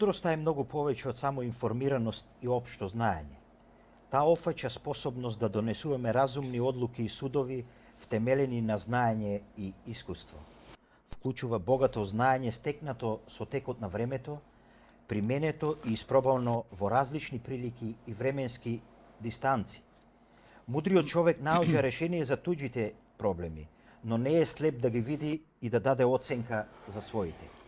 Мудроста е многу повеќе од само информираност и општо знаење. Таа офаќа способност да донесуваме разумни одлуки и судови втемелени на знаење и искуство. Вклучува богато знаење стекнато со текот на времето, применето и испробано во различни прилики и временски дистанци. Мудриот човек наоѓа решение за туѓите проблеми, но не е слеп да ги види и да даде оценка за своите.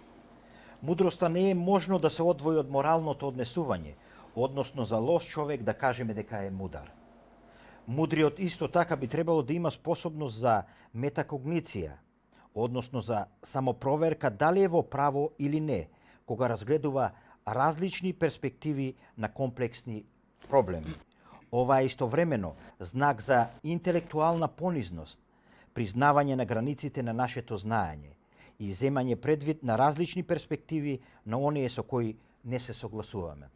Мудроста не е можно да се одвои од моралното однесување, односно за лош човек да кажеме дека е мудар. Мудриот исто така би требало да има способност за метакогниција, односно за самопроверка дали е во право или не, кога разгледува различни перспективи на комплексни проблеми. Ова е истовремено знак за интелектуална понизност, признавање на границите на нашето знаење и земање предвид на различни перспективи на оние со кои не се согласуваме.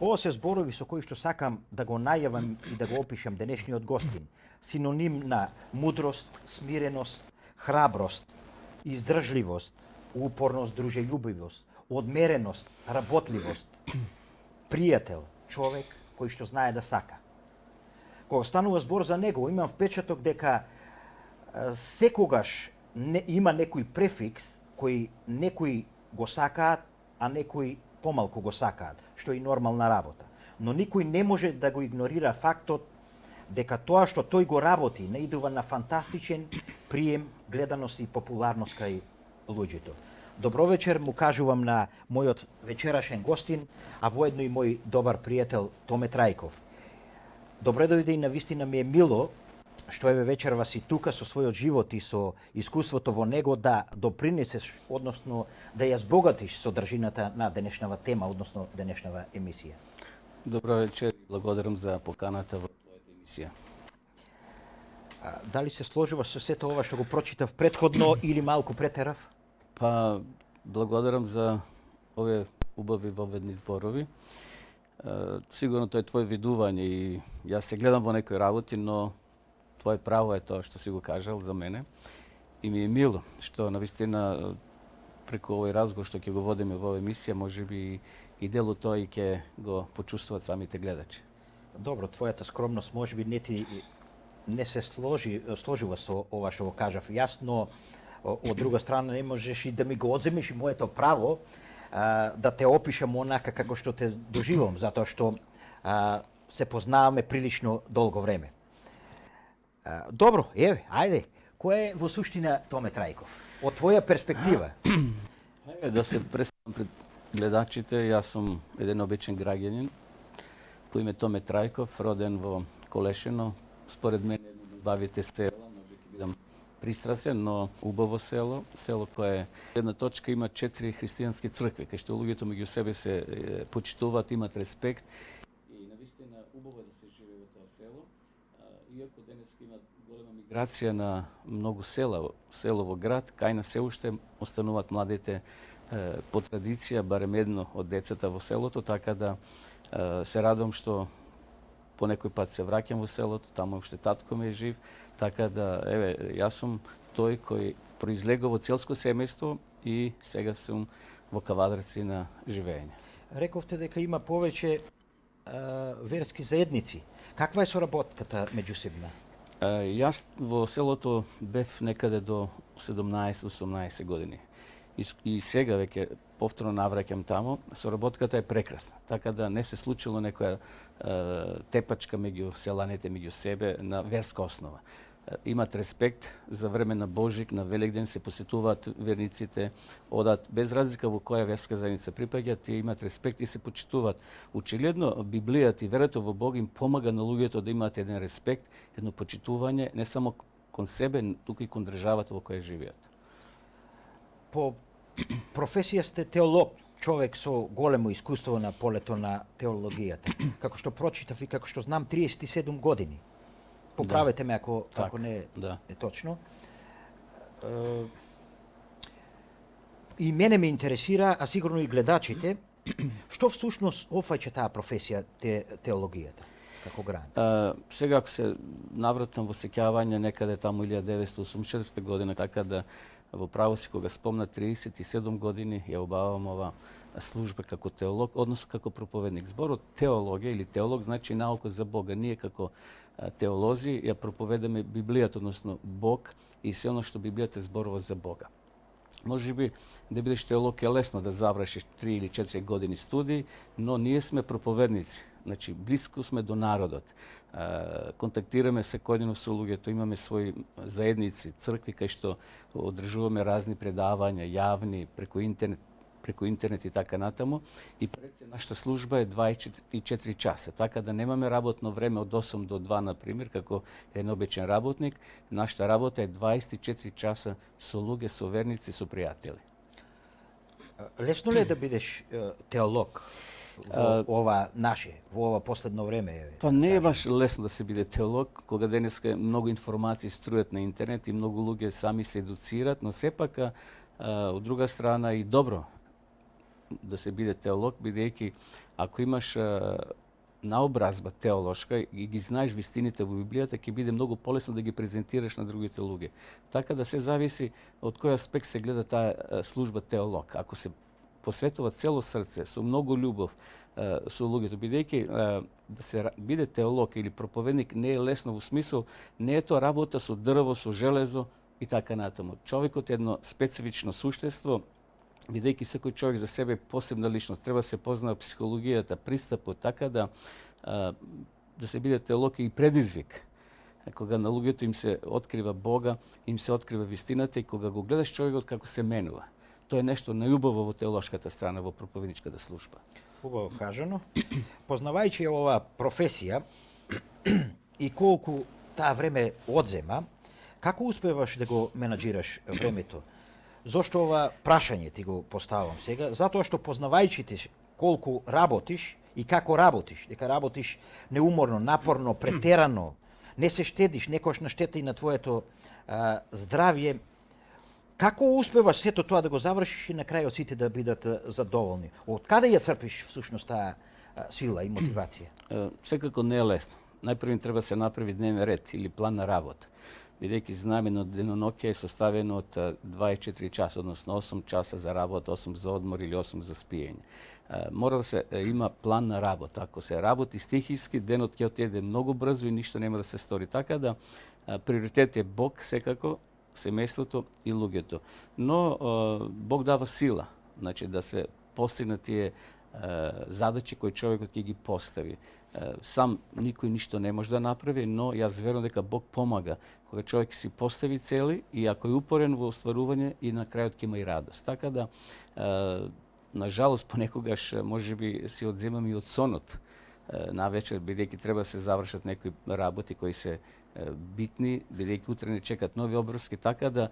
Ова се зборови со кои што сакам да го најавам и да го опишам денешниот гостин. Синоним на мудрост, смиреност, храброст, издржливост, упорност, дружелюбивост, одмереност, работливост, пријател, човек кој што знае да сака. Кога станува збор за него, имам впечаток дека секогаш не, има некој префикс кој некои го сакаат, а некои помалку го сакаат, што е нормална работа. Но никој не може да го игнорира фактот дека тоа што тој го работи наидува на фантастичен прием, гледаност и популарност кај луѓето. Добро вечер му кажувам на мојот вечерашен гостин, а воедно и мој добар пријател Томе Трајков. Добре дојде и на вистина ми е мило што еве вечерва си тука со својот живот и со искуството во него да допринесеш, односно да ја збогатиш содржината на денешнава тема, односно денешнава емисија. Добро вечер и благодарам за поканата во твојата емисија. А, дали се сложува со сето ова што го прочитав предходно или малку претерав? Па, благодарам за овие убави воведни зборови. Сигурно тоа е твое видување и јас се гледам во некои работи, но твое право е тоа што си го кажал за мене. И ми е мило што на вистина преку овој разговор што ќе го водиме во оваа емисија, може би и дел од тоа и ќе го почувствуваат самите гледачи. Добро, твојата скромност може би не ти не се сложи сложува со ова што го кажав јасно од друга страна не можеш и да ми го одземеш и моето право а, да те опишам онака како што те доживам, затоа што а, се познаваме прилично долго време. Добро, еве, ајде. Кој е во суштина Томе Трајков? Од твоја перспектива? Еве да се представам пред гледачите, јас сум еден обичен граѓанин по име Томе Трајков, роден во Колешино. Според мене бавите села, може бидам пристрасен, но убаво село, село кое една точка има четири христијански цркви, кај што луѓето меѓу себе се почитуваат, имат респект. Да иако денес има голема миграција на многу села, село во град, кај на се уште остануваат младите по традиција, барем едно од децата во селото, така да се радувам што по некој пат се враќам во селото, таму уште татко ми е жив, така да, еве, јас сум тој кој произлегува во целско семејство и сега сум во кавадрци на живење. Рековте дека има повеќе верски заедници. Каква е соработката меѓусебна? Јас во селото бев некаде до 17-18 години. И, и сега веќе повторно навраќам таму, соработката е прекрасна. Така да не се случило некоја е, тепачка меѓу селаните меѓу себе на верска основа имат респект за време на Божик, на Великден се посетуваат верниците, одат без разлика во која верска заедница припаѓаат, тие имат респект и се почитуваат. Очигледно Библијата и верата во Бог им помага на луѓето да имаат еден респект, едно почитување не само кон себе, туку и кон државата во која живеат. По професија сте теолог, човек со големо искуство на полето на теологијата. Како што прочитав и како што знам 37 години. Поправете да. ме ако, так, ако не да. е точно. И мене ме интересира, а сигурно и гледачите, што всушност офаќа таа професија те, теологијата? како гран? А, сега ако се навратам во сеќавање некаде таму 1984 година, така да во право си кога спомна 37 години ја обавам ова служба како теолог, односно како проповедник. Зборот теологија или теолог значи наука за Бога. Ние како теолози ја проповедаме Библијата, односно Бог и се оно што Библијата зборува за Бога. Може би да бидеш теолог е лесно да завршиш 3 или 4 години студии, но ние сме проповедници. Значи, близко сме до народот. контактираме секојдневно со луѓето, имаме своји заедници, цркви кај што одржуваме разни предавања, јавни, преку интернет, преку интернет и така натаму. И пред се нашата служба е 24 часа, така да немаме работно време од 8 до 2, например, како еден обичен работник. Нашата работа е 24 часа со луѓе, со верници, со пријатели. Лесно ли е да бидеш теолог во ова наше, во ова последно време? Па не е баш лесно да се биде теолог, кога денеска многу информации струјат на интернет и многу луѓе сами се едуцират, но сепак од друга страна и добро да се биде теолог, бидејќи ако имаш наобразба теолошка и ги знаеш вистините во Библијата, ќе биде многу полесно да ги презентираш на другите луѓе. Така да се зависи од кој аспект се гледа таа служба теолог. Ако се посветува цело срце, со многу љубов со луѓето, бидејќи да се биде теолог или проповедник не е лесно во смисол, не е тоа работа со дрво, со железо и така натаму. Човекот е едно специфично суштество, бидејќи секој човек за себе е посебна личност, треба да се познава психологијата, пристапот, така да да се биде теолог и предизвик. Кога на луѓето им се открива Бога, им се открива вистината и кога го гледаш човекот како се менува. Тоа е нешто најубаво во теолошката страна, во проповедничката служба. Убаво кажано. Познавајќи оваа професија и колку таа време одзема, како успеваш да го менаџираш времето? Зошто ова прашање ти го поставам сега? Затоа што познавајќи ти колку работиш и како работиш, дека работиш неуморно, напорно, претерано, не се штедиш, некош на штета и на твоето а, здравје, како успеваш сето тоа да го завршиш и на крајот сите да бидат задоволни? Од каде ја црпиш всушност таа сила и мотивација? Секако не е лесно. Најпрво треба да се направи дневен ред или план на работа бидејќи знамено на е составено од 24 часа, односно 8 часа за работа, 8 за одмор или 8 за спиење. Мора да се има план на работа. Ако се работи стихиски, денот ќе отиде многу брзо и ништо нема да се стори. Така да приоритет е Бог секако, семејството и луѓето. Но Бог дава сила, значи да се постигнат тие задачи кои човекот ќе ги постави. Сам никој ништо не може да направи, но јас верувам дека Бог помага кога човек си постави цели и ако е упорен во остварување и на крајот ќе има и радост. Така да на жалост понекогаш можеби си одземам и од сонот на вечер бидејќи треба да се завршат некои работи кои се битни, бидејќи утре не чекат нови обврски, така да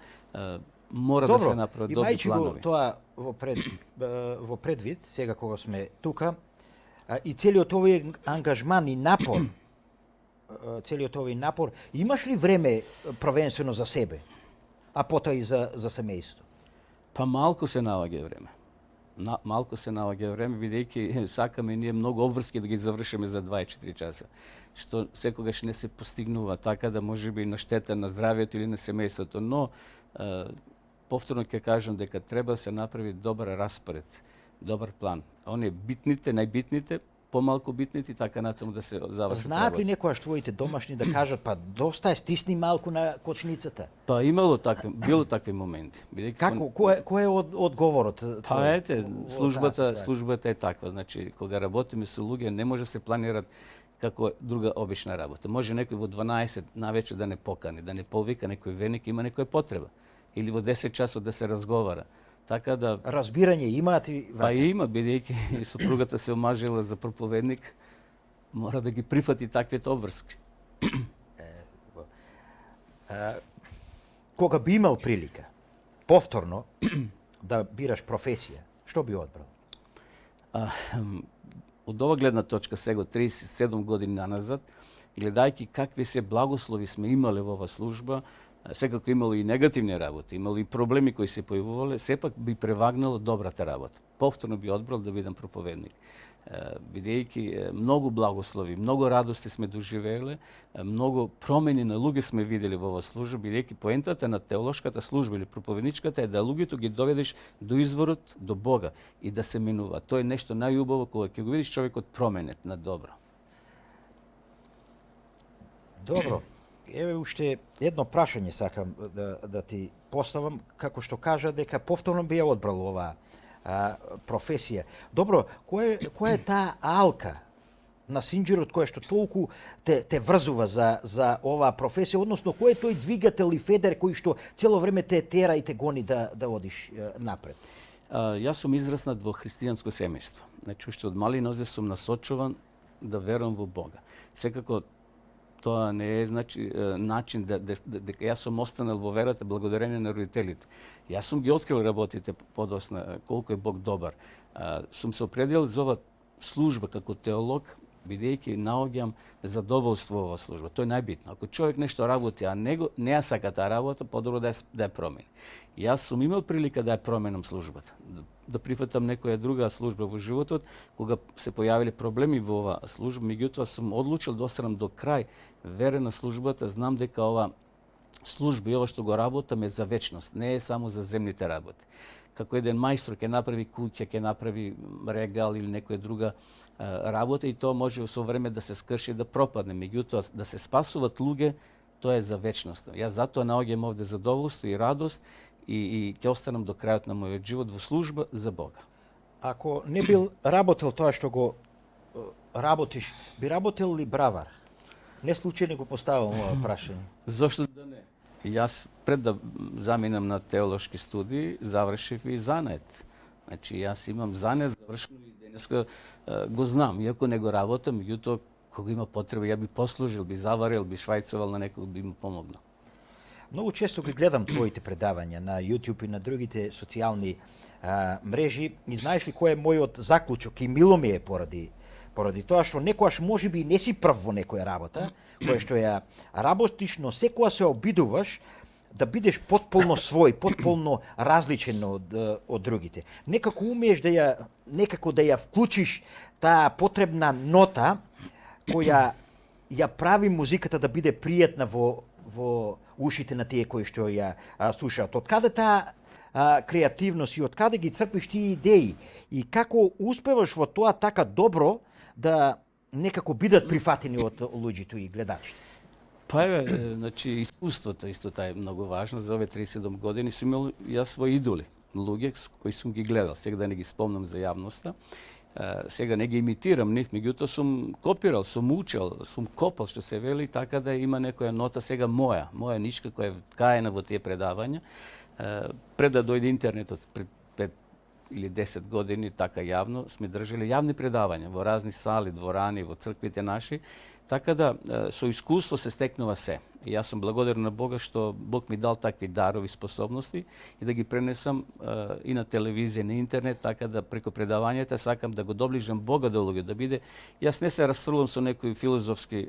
мора Добро, да се направат добри планови. го тоа во, пред, во предвид, сега кога сме тука, и целиот овој ангажман и напор, целиот овој напор, имаш ли време провенствено за себе, а потоа и за, за семејство? Па малку се наоѓа време. На, малку се наоѓа време, бидејќи сакаме ние многу обврски да ги завршиме за 24 часа, што секогаш не се постигнува, така да може би на штета на здравието или на семејството, но повторно ќе кажам дека треба да се направи добар распоред, добар план. Оние битните, најбитните, помалку битните, така натаму да се завршат Знаат ли некојаш твоите домашни да кажат, па доста е, стисни малку на кочницата? Па имало такви, било такви моменти. Бидејќи Како, кој, кој е од, одговорот? Па ете, службата, службата е таква. Значи, кога работиме со луѓе, не може да се планират како друга обична работа. Може некој во 12 навечер да не покани, да не повика некој веник, има некоја потреба или во 10 часот да се разговара. Така да разбирање имаат и Па има бидејќи сопругата се омажила за проповедник, мора да ги прифати таквите обврски. кога би имал прилика повторно да бираш професија, што би одбрал? А, од ова гледна точка сега 37 години назад, гледајќи какви се благослови сме имале во оваа служба, секако имало и негативни работи, имало и проблеми кои се појавувале, сепак би превагнало добрата работа. Повторно би одбрал да бидам проповедник. бидејќи многу благослови, многу радости сме доживееле, многу промени на луѓе сме видели во оваа служба, бидејќи поентата на теолошката служба или проповедничката е да луѓето ги доведеш до изворот, до Бога и да се минува. Тоа е нешто најубаво кога ќе го видиш човекот променет на добро. Добро. Еве уште едно прашање сакам да, да ти поставам, како што кажа дека повторно би ја одбрал оваа а, професија. Добро, која, која е таа алка на синџерот која што толку те, те врзува за, за оваа професија, односно кој е тој двигател и федер кој што цело време те тера и те гони да, да одиш напред? А, јас сум израснат во христијанско семејство. Значи, уште од мали нозе сум насочуван да верувам во Бога. Секако тоа не е значи начин да, да, да, дека јас сум останал во верата благодарение на родителите. Јас сум ги открил работите подосна колку е Бог добар. А, сум се определил за ова служба како теолог бидејќи наоѓам задоволство во служба. Тоа е најбитно. Ако човек нешто работи, а него не ја сака таа работа, подобро да ја, да ја промени. Јас сум имал прилика да ја променам службата, да, прифатам некоја друга служба во животот, кога се појавиле проблеми во оваа служба, меѓутоа сум одлучил да останам до крај верен на службата, знам дека ова служба и ова што го работам е за вечност, не е само за земните работи. Како еден мајстор ќе направи куќа, ќе направи регал или некоја друга работа и тоа може со време да се скрши да пропадне. Меѓутоа, да се спасуват луѓе, тоа е за вечност. Јас затоа наоѓам овде задоволство и радост и, и ќе останам до крајот на мојот живот во служба за Бога. Ако не бил работел тоа што го работиш, би работел ли бравар? Не случајно го поставам ова прашање. Зошто да не? Јас пред да заминам на теолошки студии, завршив и занет. Значи јас имам занет завршено и денеска го знам, иако не го работам, меѓутоа кога има потреба ја би послужил, би заварил, би швајцовал на некој би му помогнал. Многу често ги гледам твоите предавања на YouTube и на другите социјални а, мрежи и знаеш ли кој е мојот заклучок и мило ми е поради поради тоа што некојаш може би не си прв во некоја работа, која што ја работиш, но секоја се обидуваш да бидеш потполно свој, потполно различен од, од другите. Некако умееш да ја некако да ја вклучиш таа потребна нота која ја прави музиката да биде пријатна во во ушите на тие кои што ја а, слушаат. Од каде таа креативност и од каде ги црпиш тие идеи и како успеваш во тоа така добро да некако бидат прифатени од луѓето и гледачите? Па е, значи, искуството исто таа е многу важно. За овие 37 години сум имал јас свој идоли, луѓе кои сум ги гледал. Сега да не ги спомнам за јавноста сега не ги имитирам нив, меѓутоа сум копирал, сум учел, сум копал, што се вели, така да има некоја нота сега моја, моја нишка која е ткаена во тие предавања. пред да дојде интернетот, пред или 10 години така јавно сме држали јавни предавања во разни сали, дворани, во црквите наши, така да со искуство се стекнува се. И јас сум благодарен на Бога што Бог ми дал такви дарови, способности и да ги пренесам и на телевизија, на интернет, така да преку предавањата сакам да го доближам Бога до луѓе, да биде јас не се расфрлувам со некои филозофски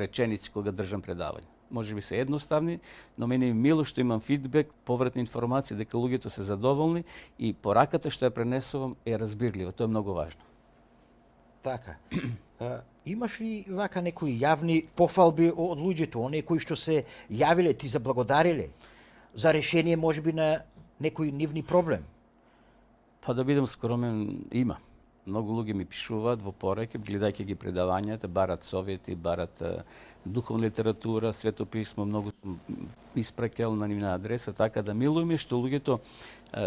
реченици кога држам предавање може би се едноставни, но мене е мило што имам фидбек, повратни информации дека луѓето се задоволни и пораката што ја пренесувам е разбирлива. Тоа е многу важно. Така. Имаш ли вака некои јавни пофалби од луѓето, оние кои што се јавиле, ти заблагодариле за решение можеби на некој нивни проблем? Па да бидам скромен, има. Многу луѓе ми пишуваат во пореке, гледајќи ги предавањата, барат совети, барат духовна литература, светописмо, многу испраќал на нивна адреса, така да милуваме што луѓето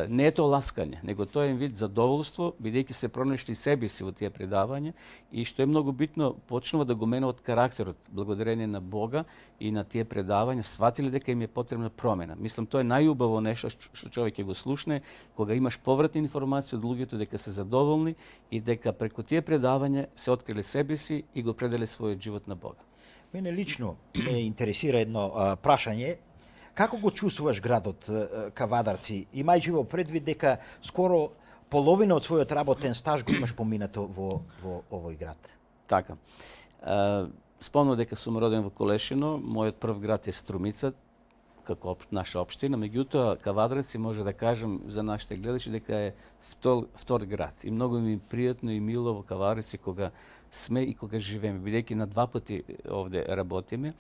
не е тоа ласкање, него тоа е вид задоволство, бидејќи се пронешли себе си во тие предавања и што е многу битно, почнува да го менуваат карактерот, благодарение на Бога и на тие предавања, сватиле дека им е потребна промена. Мислам, тоа е најубаво нешто што човек ќе го слушне, кога имаш повратна информација од луѓето дека се задоволни и дека преку тие предавања се откриле себе си и го пределе својот живот на Бога. Мене лично ме интересира едно а, прашање. Како го чувствуваш градот Кавадарци, имајќи во предвид дека скоро половина од својот работен стаж го имаш поминато во, во овој град? Така. Спомнав дека сум роден во Колешино, мојот прв град е Струмица, како наша општина, меѓутоа Кавадреци може да кажам за нашите гледачи дека е втор, втор град. И многу ми е пријатно и мило во Кавадреци кога сме и кога живееме, бидејќи на два пати овде работиме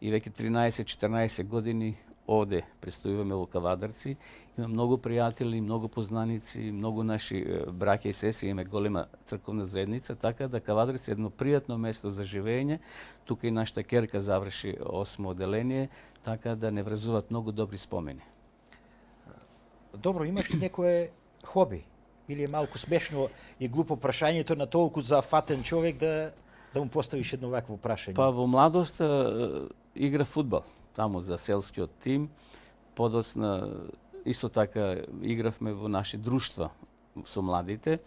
и веќе 13-14 години овде престојуваме во Кавадарци. Има многу пријатели, многу познаници, многу наши браќа и сестри, имаме голема црковна заедница, така да Кавадарци е едно пријатно место за живење. Тука и нашата керка заврши осмо оделение, така да не врзуваат многу добри спомени. Добро, имаш ли некое хоби? Или е малку смешно и глупо прашањето на толку зафатен човек да да му поставиш едно вакво прашање? Па во младост игра фудбал таму за селскиот тим. Подоцна исто така игравме во наши друштва со младите.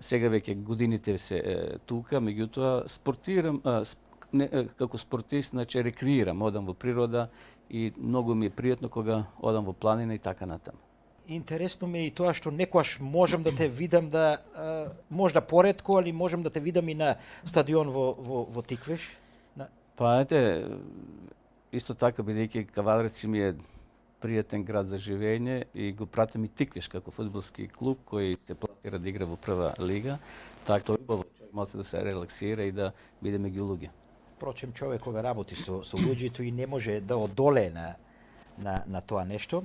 Сега веќе годините се е, тука, меѓутоа спортирам, а, сп, не, како спортист, значи рекреирам, одам во природа и многу ми е пријатно кога одам во планина и така натаму. Интересно ми е и тоа што некојаш можам да те видам да можда поредко, али можам да те видам и на стадион во во во Тиквеш. На... Па ете, Исто така, бидејќи Кавадреци ми е пријатен град за живење и го пратам и Тиквиш како фудбалски клуб кој се платира да игра во прва лига, така тоа е убаво човек може да се релаксира и да биде меѓу луѓе. Впрочем, човек кога работи со, со луѓето и не може да одоле на, на, на тоа нешто.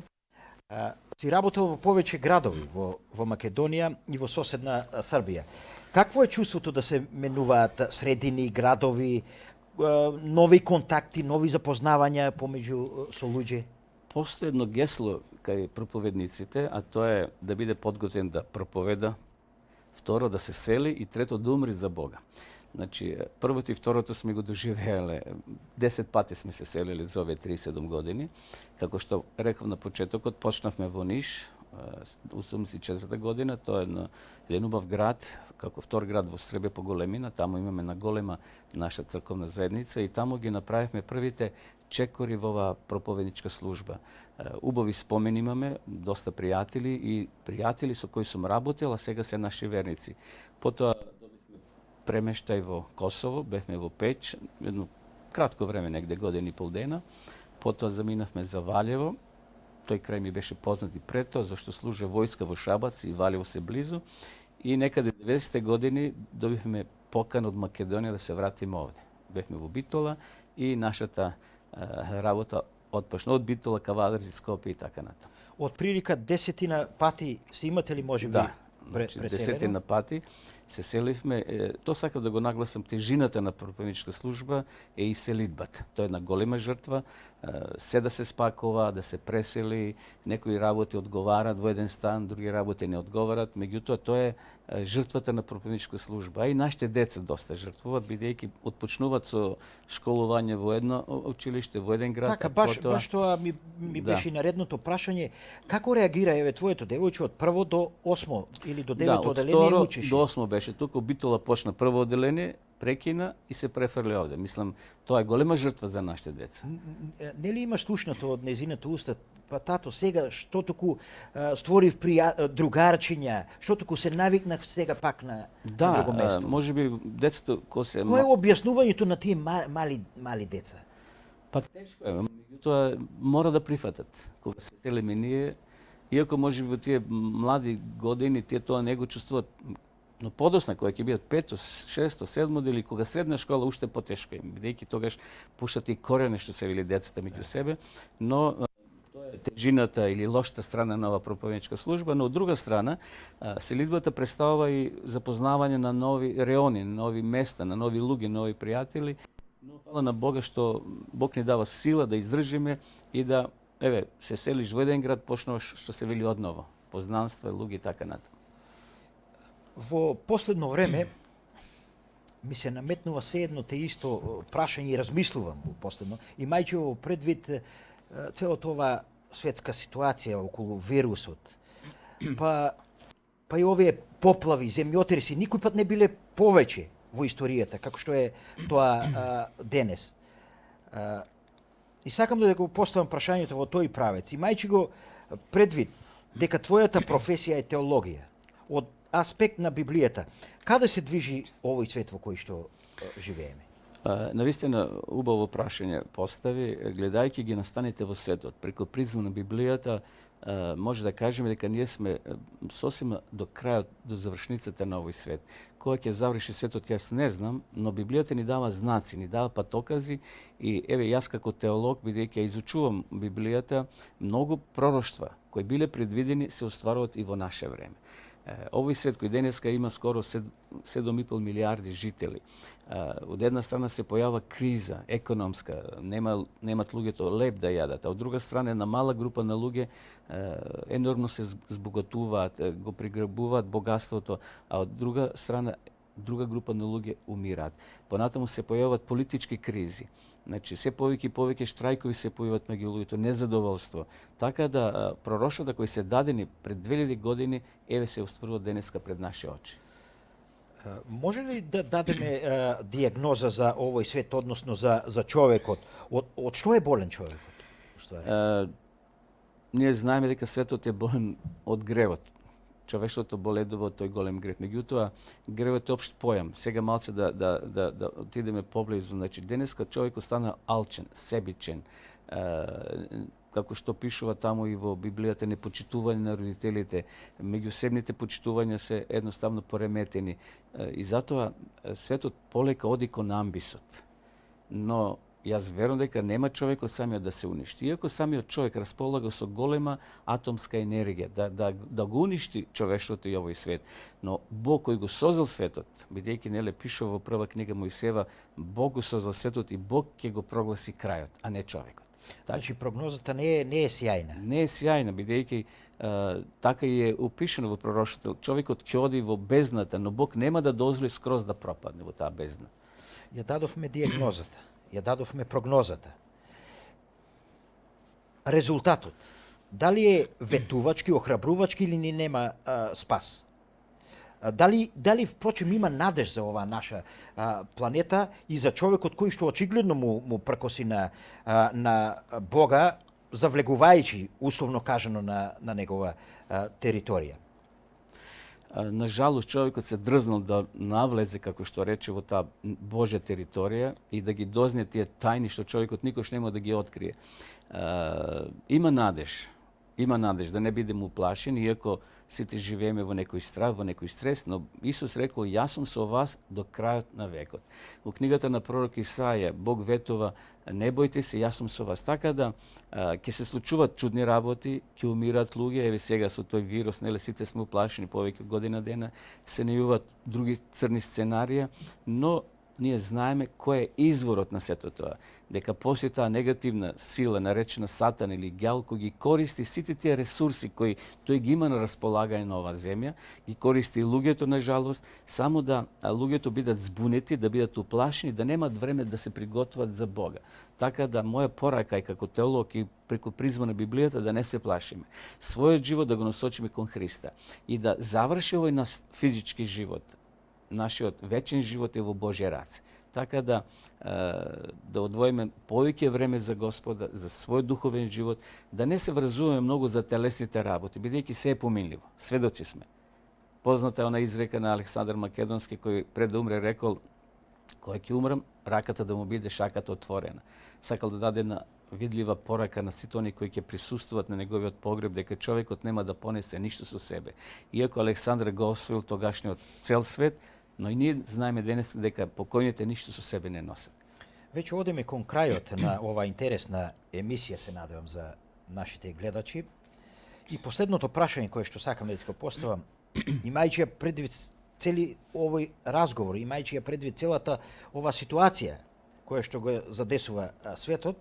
А, си работел во повеќе градови во, во Македонија и во соседна Србија. Какво е чувството да се менуваат средини, градови, нови контакти, нови запознавања помеѓу со луѓе? Постои едно гесло кај проповедниците, а тоа е да биде подготвен да проповеда, второ да се сели и трето да умри за Бога. Значи, првото и второто сме го доживееле. Десет пати сме се селили за овие 37 години. Како што реков на почетокот, почнавме во Ниш, 84 година, тоа е на еден убав град, како втор град во Србија по големина, таму имаме на голема наша црковна заедница и таму ги направивме првите чекори во оваа проповедничка служба. Убави спомени имаме, доста пријатели и пријатели со кои сум работел, а сега се наши верници. Потоа добивме премештај во Косово, бевме во Печ, едно кратко време, негде година и пол дена. Потоа заминавме за Валево, тој крај ми беше познат и пред тоа, зашто служа војска во Шабац и Валево се близу. И некаде 90-те години добивме покан од Македонија да се вратиме овде. Бевме во Битола и нашата а, работа отпочна од Битола, Кавадрзи, Скопје и така натаму. Од прилика десетина пати се имате ли можеби да, значи, десетина пати се селивме. Е, тоа сакав да го нагласам, тежината на проповедничка служба е и селидбата. Тоа е една голема жртва, се да се спакува, да се пресели, некои работи одговарат во еден стан, други работи не одговарат, меѓутоа тоа е жртвата на проповедничка служба. А и нашите деца доста жртвуваат, бидејќи отпочнуваат со школување во едно училиште, во еден град. Така, баш, потоа... баш тоа ми, ми да. беше и наредното прашање. Како реагира еве твоето девојче од прво до осмо или до девето да, оделение учиш? до осмо беше тука, Битола почна прво оделение, прекина и се префрли овде. Мислам, тоа е голема жртва за нашите деца. Нели има слушнато од незината уста, па тато, сега што току створив прија, другарчиња, што току се навикнав сега пак на, да, друго место. Да, може би децата кој се Кој е објаснувањето на тие мали мали деца? Па тешко е, меѓутоа мора да прифатат. Кога се селиме ние, иако може би во тие млади години тие тоа не го чувствуваат но подосна кога ќе бидат пето, шесто, седмо или кога средна школа уште потешко им, бидејќи тогаш пушат и корене што се вели децата меѓу себе, но тоа е тежината или лошата страна на оваа проповедничка служба, но од друга страна селидбата представува и запознавање на нови реони, на нови места, на нови луѓе, нови пријатели. Но фала на Бога што Бог ни дава сила да издржиме и да еве се селиш во еден град, почнуваш што се вели одново, познанства, луѓе и така натаму во последно време ми се наметнува се едно те исто прашање и размислувам во последно, имајќи во предвид целото ова светска ситуација околу вирусот. Па па и овие поплави, земјотреси никој пат не биле повеќе во историјата како што е тоа а, денес. А, и сакам да го поставам прашањето во тој правец, имајќи го предвид дека твојата професија е теологија. Од аспект на Библијата. Каде се движи овој свет во кој што живееме? А, Навистина убаво прашање постави, гледајќи ги настаните во светот, преку призма на Библијата, а, може да кажеме дека ние сме сосема до крајот, до завршницата на овој свет. Кога ќе заврши светот, јас не знам, но Библијата ни дава знаци, ни дава патокази и еве јас како теолог, бидејќи ја изучувам Библијата, многу пророштва кои биле предвидени се остваруваат и во наше време. Овој свет кој денеска има скоро 7,5 милиарди жители. Од една страна се појава криза економска, нема немат луѓето леп да јадат, а од друга страна една мала група на луѓе енормно се збогатуваат, го приграбуваат богатството, а од друга страна друга група на луѓе умираат. Понатаму се појават политички кризи. Значи, се повеќе и повеќе штрајкови се појават меѓу луѓето, незадоволство. Така да пророшата кои се дадени пред 2000 години, еве се остварува денеска пред наши очи. Може ли да дадеме диагноза за овој свет, односно за, за човекот? Од, од што е болен човекот? А, ние знаеме дека светот е болен од гревот човештвото боледува од тој голем грев. Меѓутоа, гревот е општ појам. Сега малце да, да, да, да отидеме поблизу. Значи, денеска човек стана алчен, себичен, е, како што пишува таму и во Библијата, непочитување на родителите, меѓусебните почитувања се едноставно пореметени. И затоа светот полека оди кон амбисот. Но Јас верувам дека нема човек од самиот да се уништи. Иако самиот човек располага со голема атомска енергија да, да, да го уништи човештвото и овој свет. Но Бог кој го создал светот, бидејќи неле пишува во прва книга Моисева, Бог го создал светот и Бог ќе го прогласи крајот, а не човекот. Значи прогнозата не е не е сјајна. Не е сјајна, бидејќи така е опишано во пророштото. Човекот ќе оди во бездната, но Бог нема да дозволи скроз да пропадне во таа бездна. Ја дадовме диагнозата ја дадовме прогнозата. Резултатот, дали е ветувачки, охрабрувачки или ни нема а, спас? А, дали, дали, впрочем, има надеж за оваа наша а, планета и за човекот кој што очигледно му, му пркоси на, а, на Бога, завлегувајќи, условно кажано, на, на негова а, територија? На жалост човекот се дрзнал да навлезе, како што рече, во таа Божја територија и да ги дозне тие тајни што човекот никош нема да ги открие. има надеж, има надеж да не бидеме уплашени, иако сите живееме во некој страх, во некој стрес, но Исус рекол, јас сум со вас до крајот на векот. Во книгата на пророк Исаја, Бог ветува, не бојте се, јас сум со вас. Така да ќе се случуваат чудни работи, ќе умираат луѓе, еве сега со тој вирус, неле сите сме уплашени повеќе година дена, се најуваат други црни сценарија, но ние знаеме кој е изворот на сето тоа. Дека после таа негативна сила, наречена Сатан или Гјал, кој ги користи сите тие ресурси кои тој ги има на располагање на оваа земја, ги користи луѓето на жалост, само да луѓето бидат збунети, да бидат уплашени, да немат време да се приготват за Бога. Така да моја порака и како теолог и преку призма на Библијата да не се плашиме. Својот живот да го насочиме кон Христа и да заврши овој наш физички живот, нашиот вечен живот е во Божја раце. Така да да одвоиме повеќе време за Господа, за свој духовен живот, да не се врзуваме многу за телесните работи, бидејќи се е поминливо. Сведоци сме. Позната е она изрека на Александар Македонски кој пред да умре рекол кој ќе умрам, раката да му биде шаката отворена. Сакал да даде на видлива порака на сите они кои ќе присуствуваат на неговиот погреб дека човекот нема да понесе ништо со себе. Иако Александр го освоил тогашниот цел свет, но и ние знаеме денес дека покојните ништо со себе не носат. Веќе одиме кон крајот на оваа интересна емисија, се надевам за нашите гледачи. И последното прашање кое што сакам да ти го поставам, имајќи ја предвид цели овој разговор, имајќи ја предвид целата ова ситуација која што го задесува светот,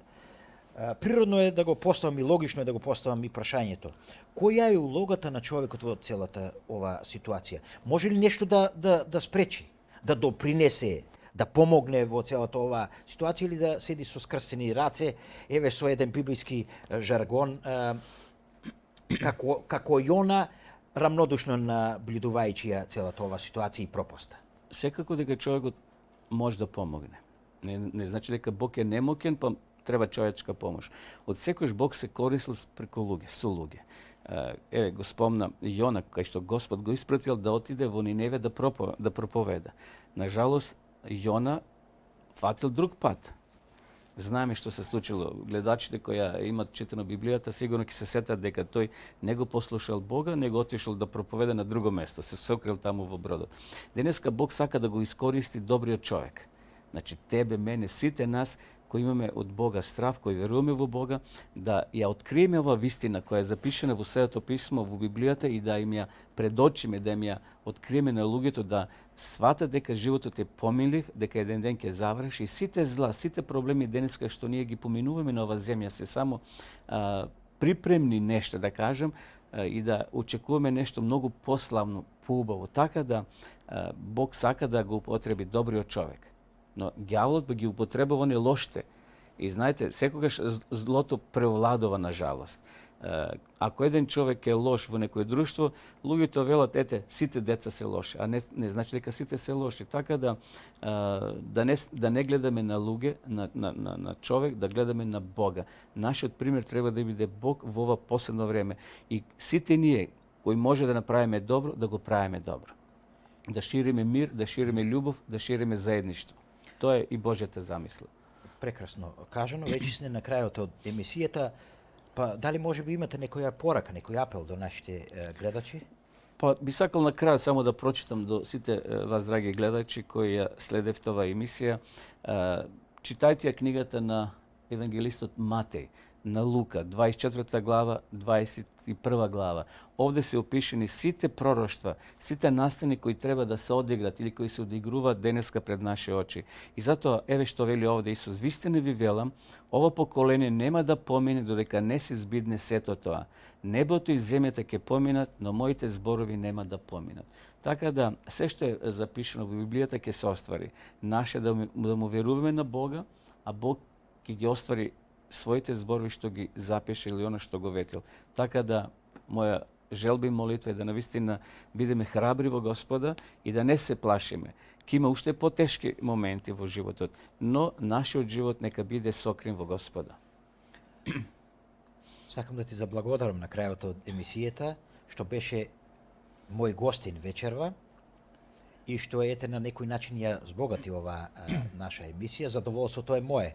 природно е да го поставам и логично е да го поставам и прашањето. Која е улогата на човекот во целата ова ситуација? Може ли нешто да, да, да спречи, да допринесе, да помогне во целата ова ситуација или да седи со скрсени раце, еве со еден библиски жаргон, како, како Јона, рамнодушно наблюдувајќи ја целата ова ситуација и пропаста? Секако дека човекот може да помогне. Не, не значи дека Бог е немокен, па треба човечка помош. Од секојш Бог се користил преку луѓе, со луѓе. Еве, го спомна Јона, кај што Господ го испратил да отиде во Ниневе да, пропо, да проповеда. На жалост, Јона фатил друг пат. Знаеме што се случило. Гледачите кои имат читано Библијата сигурно ќе се сетат дека тој не го послушал Бога, него отишол да проповеда на друго место, се сокрил таму во бродот. Денеска Бог сака да го искористи добриот човек. Значи тебе, мене, сите нас кој имаме од Бога страв, кој веруваме во Бога, да ја откриеме ова вистина која е запишена во Светото писмо во Библијата и да им ја предочиме, да им ја откриеме на луѓето да сватат дека животот е помилив, дека еден ден ќе заврши. И сите зла, сите проблеми денеска што ние ги поминуваме на оваа земја се само а, припремни нешто да кажам а, и да очекуваме нешто многу пославно, поубаво, така да а, Бог сака да го употреби добриот човек но ѓаволот би ги употребува не лоште. И знаете, секогаш злото превладува на жалост. Ако еден човек е лош во некој друштво, луѓето велат, ете, сите деца се лоши, а не, не значи дека сите се лоши. Така да, да, не, да не гледаме на луѓе, на, на, на, на човек, да гледаме на Бога. Нашиот пример треба да биде Бог во ова последно време. И сите ние, кои може да направиме добро, да го правиме добро. Да шириме мир, да шириме љубов, да шириме заедништво. Тоа е и Божјата замисла. Прекрасно. Кажано, веќе сме на крајот од емисијата. Па дали може би имате некоја порака, некој апел до нашите е, гледачи? Па би сакал на крајот само да прочитам до сите вас драги гледачи кои ја следевте оваа емисија. Читајте ја книгата на евангелистот Матеј на Лука, 24 глава, 21 глава. Овде се опишени сите пророштва, сите настани кои треба да се одиграт или кои се одигруваат денеска пред наши очи. И затоа, еве што вели овде Исус, вистина ви велам, ова поколение нема да помине додека не се збидне сето тоа. Небото и земјата ќе поминат, но моите зборови нема да поминат. Така да, се што е запишено во Библијата ќе се оствари. Наше да, да му веруваме на Бога, а Бог ќе ги оствари своите зборови што ги запише или оно што го ветил. Така да, моја желба и молитва е да навистина бидеме храбри во Господа и да не се плашиме. Ке има уште потешки моменти во животот, но нашиот живот нека биде сокрин во Господа. Сакам да ти заблагодарам на крајот од емисијата, што беше мој гостин вечерва и што ете на некој начин ја збогати ова наша емисија. Задоволството е мое.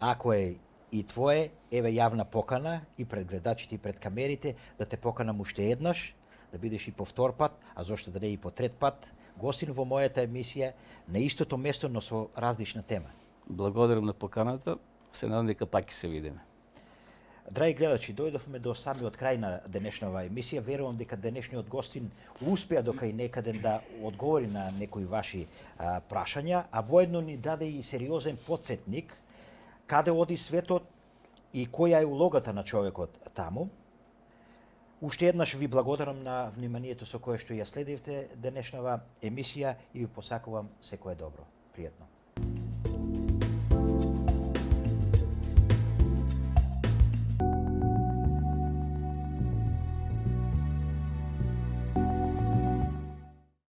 Ако е и твое, еве јавна покана и пред гледачите и пред камерите, да те поканам уште еднаш, да бидеш и по втор пат, а зошто да не и по трет пат, гостин во мојата емисија на истото место, но со различна тема. Благодарам на поканата, се надам дека пак ќе се видиме. Драги гледачи, дојдовме до самиот крај на денешнава емисија. Верувам дека денешниот гостин успеа дока и некаден да одговори на некои ваши а, прашања, а воедно ни даде и сериозен подсетник каде оди светот и која е улогата на човекот таму. Уште еднаш ви благодарам на вниманието со кое што ја следивте денешнава емисија и ви посакувам секое добро. Пријатно.